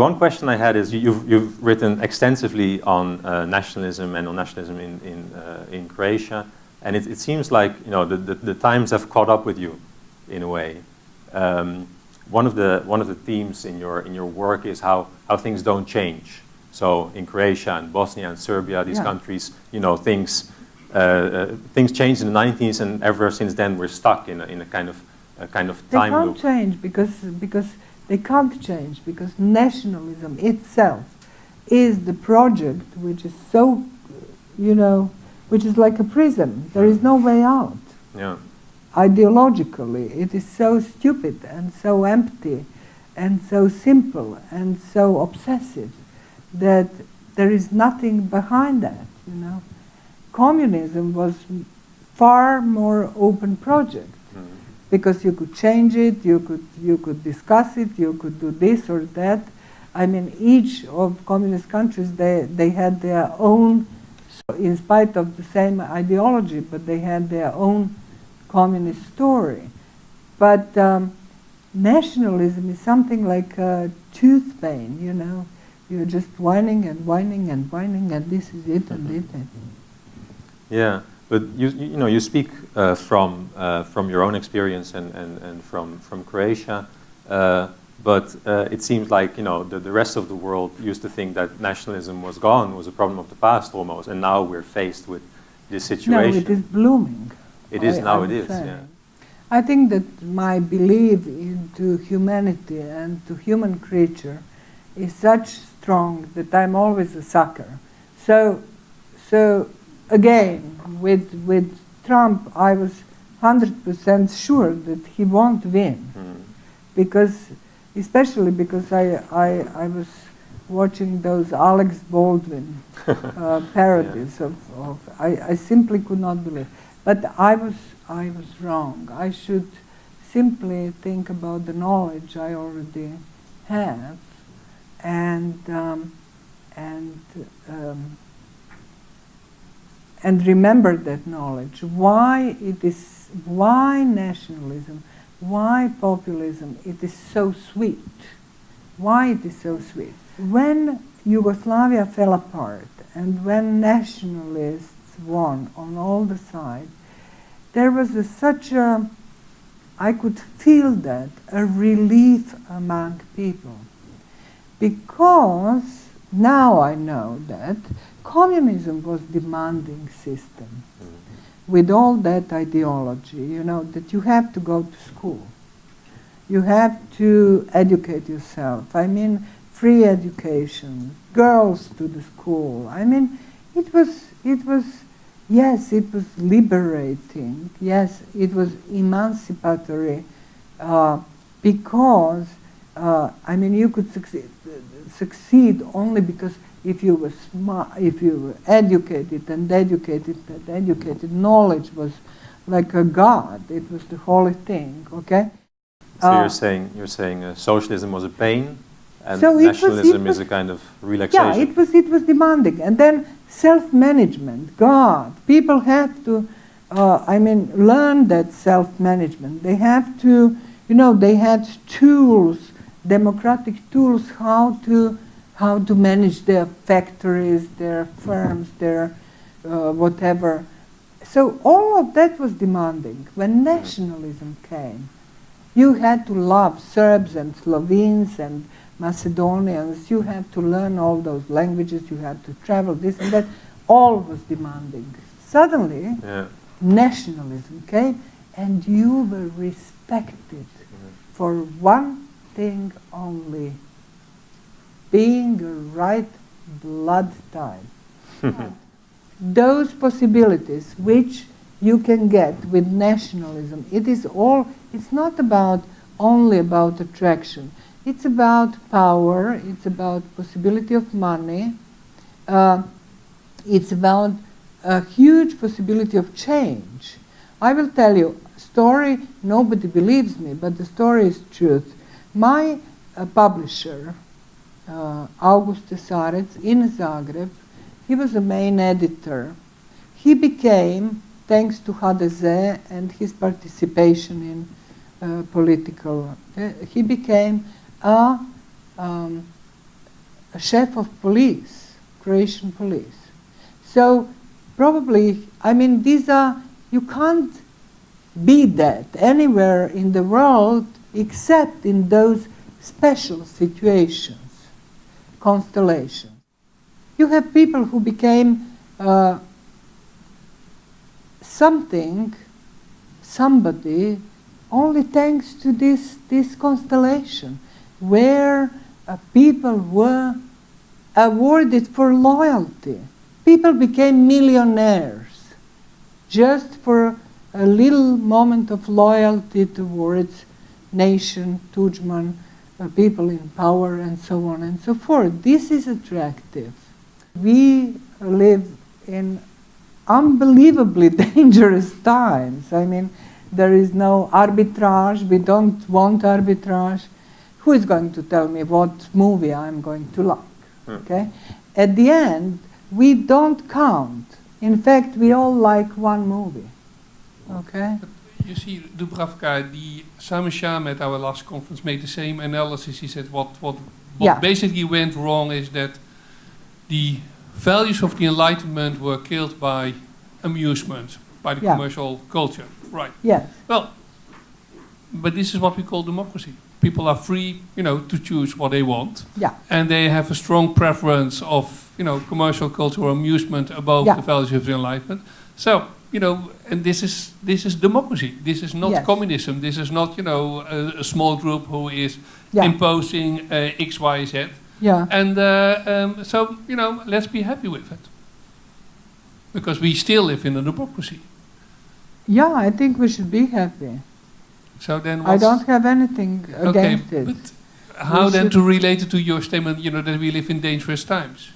So one question I had is you've, you've written extensively on uh, nationalism and on nationalism in, in, uh, in Croatia, and it, it, seems like you know the, the, the, times have caught up with you in a way. Um, one of the one of the themes in your in your work is how how things don't change. So in Croatia and Bosnia and Serbia, these yeah. countries, you know, things uh, uh, things changed in the 90s, and ever since then we're stuck in a, in a kind of a kind of time they can't loop. change because because they can't change because nationalism itself is the project which is so, you know, which is like a prison. There is no way out. Yeah. Ideologically, it is so stupid and so empty and so simple and so obsessive that there is nothing behind that, you know. Communism was far more open project. Because you could change it, you could, you could discuss it, you could do this or that. I mean, each of communist countries, they, they had their own, in spite of the same ideology, but they had their own communist story. But um, nationalism is something like a tooth pain, you know. You're just whining and whining and whining, and this is it and it. Yeah, but you, you know, you speak uh, from, uh, from your own experience and, and, and from, from Croatia, uh, but uh, it seems like, you know, the, the rest of the world used to think that nationalism was gone, was a problem of the past almost, and now we're faced with this situation. No, it is blooming. It is, I, now I it is, say. yeah. I think that my belief into humanity and to human creature is such strong that I'm always a sucker. So, so again, with, with Trump, I was 100% sure that he won't win. Mm. Because, especially because I, I, I was watching those Alex Baldwin uh, parodies yeah. of, of I, I simply could not believe. But I was, I was wrong. I should simply think about the knowledge I already have and um, and um, and remember that knowledge. Why it is why nationalism, why populism? It is so sweet. Why it is so sweet? When Yugoslavia fell apart and when nationalists won on all the sides, there was a, such a I could feel that a relief among people because now I know that communism was demanding system mm -hmm. with all that ideology, you know, that you have to go to school. You have to educate yourself. I mean, free education, girls to the school. I mean, it was, it was, yes, it was liberating. Yes, it was emancipatory uh, because uh, I mean, you could succeed, succeed only because if you were smart, if you were educated and educated and educated, knowledge was like a god. It was the holy thing. Okay. So uh, you're saying you're saying uh, socialism was a pain, and so nationalism was, was, is a kind of relaxation. Yeah, it was it was demanding, and then self-management. God, people have to. Uh, I mean, learn that self-management. They have to, you know, they had tools democratic tools how to how to manage their factories, their firms, their uh, whatever. So all of that was demanding. When nationalism came, you had to love Serbs and Slovenes and Macedonians. You had to learn all those languages. You had to travel this and that. All was demanding. Suddenly, yeah. nationalism came, and you were respected for one thing only being right blood type. Those possibilities which you can get with nationalism, it is all, it's not about only about attraction. It's about power, it's about possibility of money, uh, it's about a huge possibility of change. I will tell you, a story, nobody believes me, but the story is truth. My uh, publisher, uh, August Cesarec in Zagreb, he was the main editor. He became, thanks to HDZ and his participation in uh, political, uh, he became a, um, a chef of police, Croatian police. So probably, I mean, these are, you can't be that anywhere in the world except in those special situations, constellations. You have people who became uh, something, somebody, only thanks to this, this constellation, where uh, people were awarded for loyalty. People became millionaires just for a little moment of loyalty towards nation, Tudjman, uh, people in power, and so on and so forth. This is attractive. We live in unbelievably dangerous times. I mean, there is no arbitrage. We don't want arbitrage. Who is going to tell me what movie I'm going to like? Hmm. Okay. At the end, we don't count. In fact, we all like one movie. Okay. You see, Dubravka, the Simon Shah at our last conference made the same analysis. He said what what what Yeah. basically went wrong is that the values of the Enlightenment were killed by amusement, by the Yeah. commercial culture. Right. Yes. Well, but this is what we call democracy. People are free, you know, to choose what they want, Yeah. and they have a strong preference of, you know, commercial culture or amusement above Yeah. the values of the Enlightenment. So, you know, and this is this is democracy. This is not Yes. communism. This is not, you know, a, a small group who is Yeah. imposing uh, X, Y, Z. Yeah. And uh, um, so, you know, let's be happy with it, because we still live in a democracy. Yeah, I think we should be happy. So then, I don't have anything Okay, against it. but how We then to relate it to your statement, you know, that we live in dangerous times?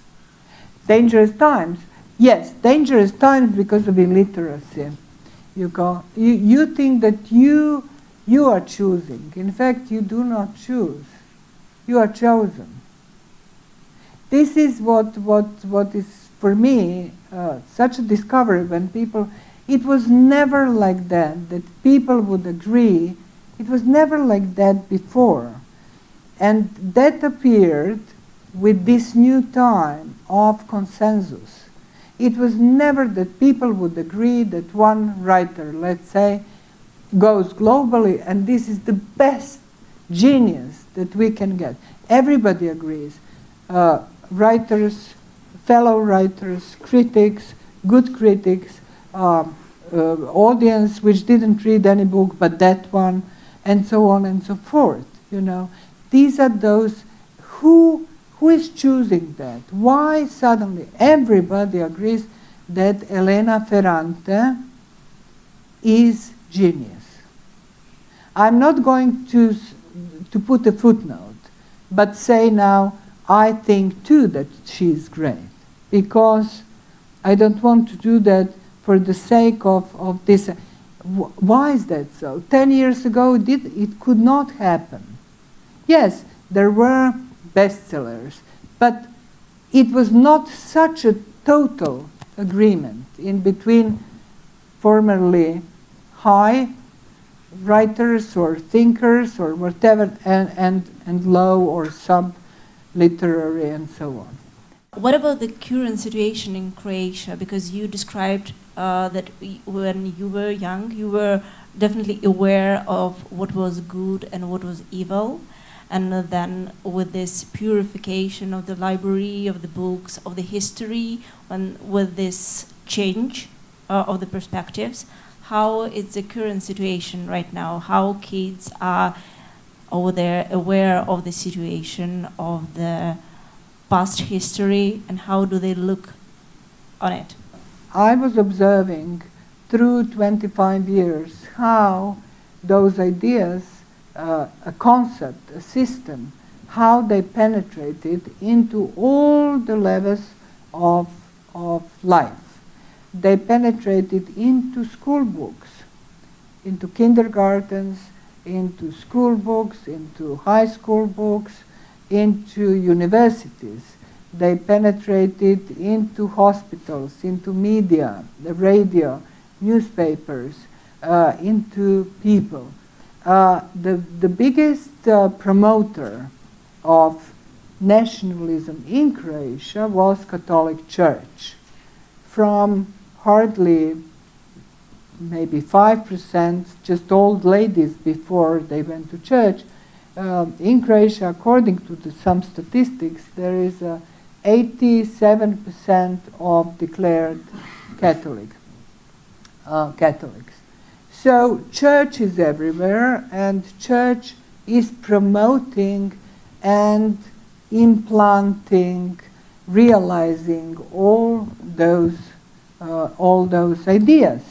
dangerous times. Yes, dangerous times because of illiteracy. You go. You, you think that you you are choosing. In fact, you do not choose. You are chosen. This is what what what is for me uh, such a discovery when people. It was never like that. That people would agree. It was never like that before, and that appeared with this new time of consensus. It was never that people would agree that one writer, let's say, goes globally and this is the best genius that we can get. Everybody agrees. Uh, writers, fellow writers, critics, good critics, um, uh, audience which didn't read any book but that one, and so on and so forth. You know, these are those who who is choosing that? Why suddenly everybody agrees that Elena Ferrante is genius? I'm not going to, to put a footnote, but say now, I think too that she is great, because I don't want to do that for the sake of, of this. Why is that so? Ten years ago, did, it could not happen. Yes, there were bestsellers, but it was not such a total agreement in between formerly high writers or thinkers or whatever and, and, and low or sub literary and so on. What about the current situation in Croatia? Because you described uh, that when you were young, you were definitely aware of what was good and what was evil. And then, with this purification of the library, of the books, of the history, and with this change uh, of the perspectives, how is the current situation right now? How kids are over there aware of the situation of the past history and how do they look on it? I was observing through 25 years how those ideas, uh, a concept, a system, how they penetrated into all the levels of, of life. They penetrated into school books, into kindergartens, into school books, into high school books, into universities. They penetrated into hospitals, into media, the radio, newspapers, uh, into people. Uh, the, the biggest uh, promoter of nationalism in Croatia was Catholic Church. From hardly maybe 5%, just old ladies before they went to church, uh, in Croatia, according to the, some statistics, there is a 87% of declared Catholic, uh, Catholics. So church is everywhere, and church is promoting and implanting, realizing all those uh, all those ideas.